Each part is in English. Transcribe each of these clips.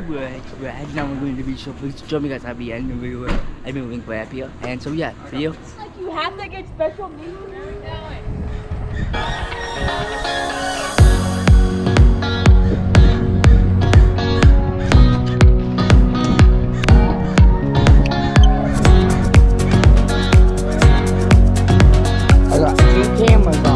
guys, we're heading out. We're going to be beach, so please join me guys at the end of the video. I've been link right up here. And so yeah, see you. Like you have to get special needs. I got two cameras on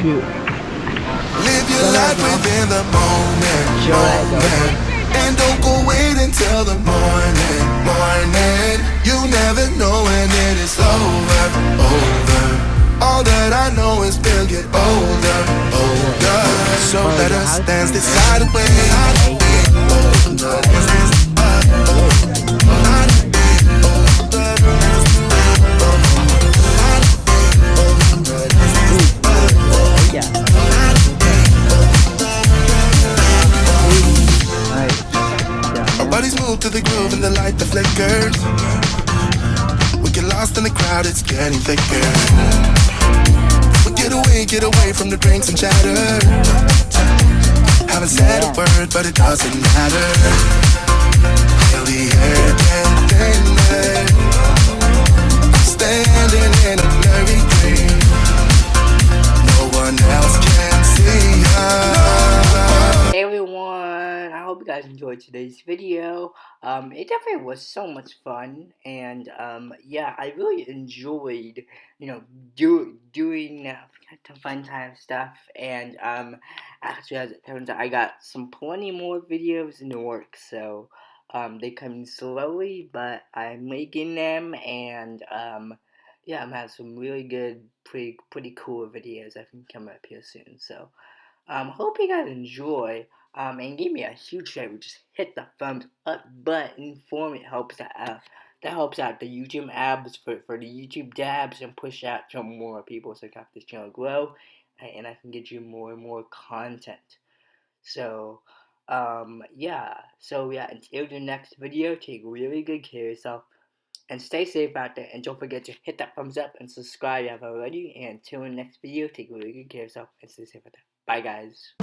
shoot. Live your life within the moment, moment. And don't go wait until the morning, morning. You never know when it is over, over. All that I know is we'll get older, older. So let us dance this side away. To the groove and the light that flickers. We get lost in the crowd, it's getting thicker. We get away, get away from the drinks and chatter. Haven't said a word, but it doesn't matter. Feel the hope you guys enjoyed today's video. Um, it definitely was so much fun, and um, yeah, I really enjoyed, you know, do doing uh, fun time stuff. And um, actually, as it turns out, I got some plenty more videos in the works. So Um, they come slowly, but I'm making them, and um, yeah, I'm having some really good, pretty pretty cool videos that can come up here soon. So, um, hope you guys enjoy. Um, and give me a huge favor, just hit the thumbs up button for me. It helps out. That helps out the YouTube abs for, for the YouTube dabs and push out to more people so can this channel grow and I can get you more and more content. So, um, yeah. So, yeah, until the next video, take really good care of yourself and stay safe out there. And don't forget to hit that thumbs up and subscribe if you haven't already. And until the next video, take really good care of yourself and stay safe out there. Bye, guys.